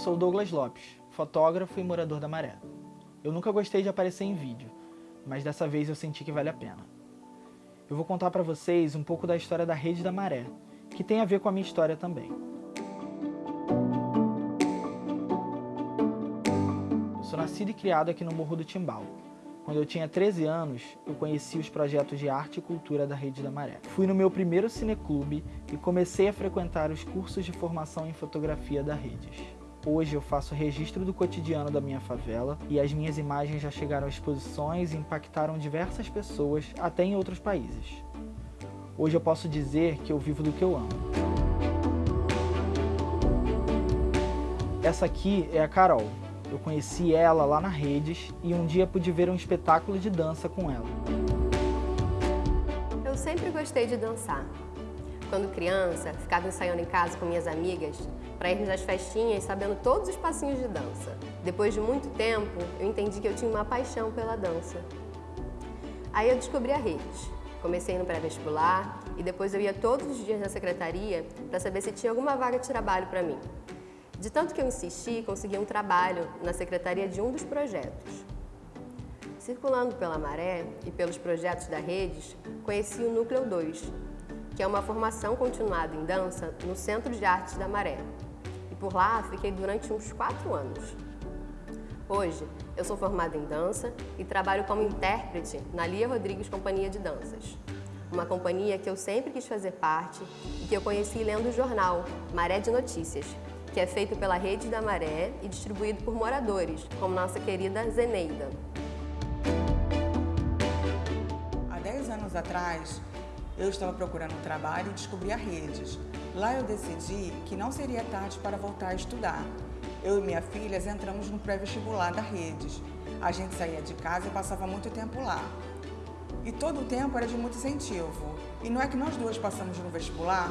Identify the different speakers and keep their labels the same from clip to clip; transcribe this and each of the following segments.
Speaker 1: sou Douglas Lopes, fotógrafo e morador da Maré. Eu nunca gostei de aparecer em vídeo, mas dessa vez eu senti que vale a pena. Eu vou contar para vocês um pouco da história da Rede da Maré, que tem a ver com a minha história também. Eu sou nascido e criado aqui no Morro do Timbal, quando eu tinha 13 anos, eu conheci os projetos de arte e cultura da Rede da Maré. Fui no meu primeiro cineclube e comecei a frequentar os cursos de formação em fotografia da Redes. Hoje eu faço registro do cotidiano da minha favela e as minhas imagens já chegaram a exposições e impactaram diversas pessoas, até em outros países. Hoje eu posso dizer que eu vivo do que eu amo. Essa aqui é a Carol, eu conheci ela lá na Redes e um dia pude ver um espetáculo de dança com ela.
Speaker 2: Eu sempre gostei de dançar. Quando criança, ficava ensaiando em casa com minhas amigas para irmos às festinhas sabendo todos os passinhos de dança. Depois de muito tempo, eu entendi que eu tinha uma paixão pela dança. Aí eu descobri a Redes. Comecei no pré-vestibular e depois eu ia todos os dias na secretaria para saber se tinha alguma vaga de trabalho para mim. De tanto que eu insisti, consegui um trabalho na secretaria de um dos projetos. Circulando pela Maré e pelos projetos da Redes, conheci o Núcleo 2, que é uma formação continuada em dança no Centro de Artes da Maré. E por lá fiquei durante uns quatro anos. Hoje, eu sou formada em dança e trabalho como intérprete na Lia Rodrigues Companhia de Danças. Uma companhia que eu sempre quis fazer parte e que eu conheci lendo o jornal Maré de Notícias, que é feito pela Rede da Maré e distribuído por moradores, como nossa querida Zeneida.
Speaker 3: Há 10 anos atrás, eu estava procurando um trabalho e descobri a Redes. Lá eu decidi que não seria tarde para voltar a estudar. Eu e minha filha entramos no pré-vestibular da Redes. A gente saía de casa e passava muito tempo lá. E todo o tempo era de muito incentivo. E não é que nós duas passamos no vestibular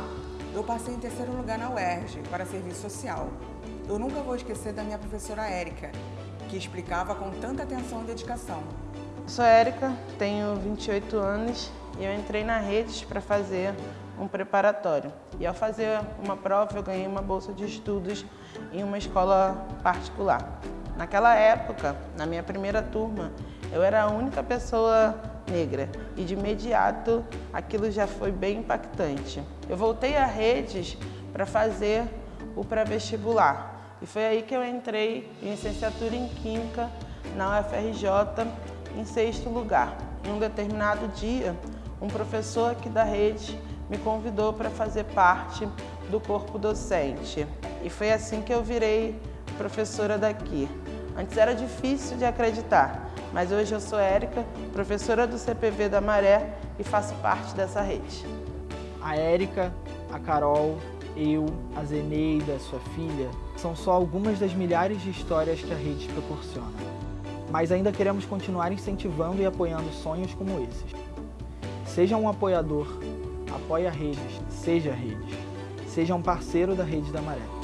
Speaker 3: eu passei em terceiro lugar na UERJ para serviço social. Eu nunca vou esquecer da minha professora Érica, que explicava com tanta atenção e dedicação.
Speaker 4: Eu sou Érica, tenho 28 anos e eu entrei na Redes para fazer um preparatório. E ao fazer uma prova eu ganhei uma bolsa de estudos em uma escola particular. Naquela época, na minha primeira turma, eu era a única pessoa negra e de imediato aquilo já foi bem impactante. Eu voltei a redes para fazer o pré-vestibular e foi aí que eu entrei em licenciatura em Química na UFRJ em sexto lugar. Em um determinado dia, um professor aqui da rede me convidou para fazer parte do corpo docente e foi assim que eu virei professora daqui. Antes era difícil de acreditar, mas hoje eu sou Érica, professora do CPV da Maré e faço parte dessa rede.
Speaker 1: A Érica, a Carol, eu, a Zeneida, sua filha, são só algumas das milhares de histórias que a rede proporciona. Mas ainda queremos continuar incentivando e apoiando sonhos como esses. Seja um apoiador, apoie a redes, seja redes. Seja um parceiro da Rede da Maré.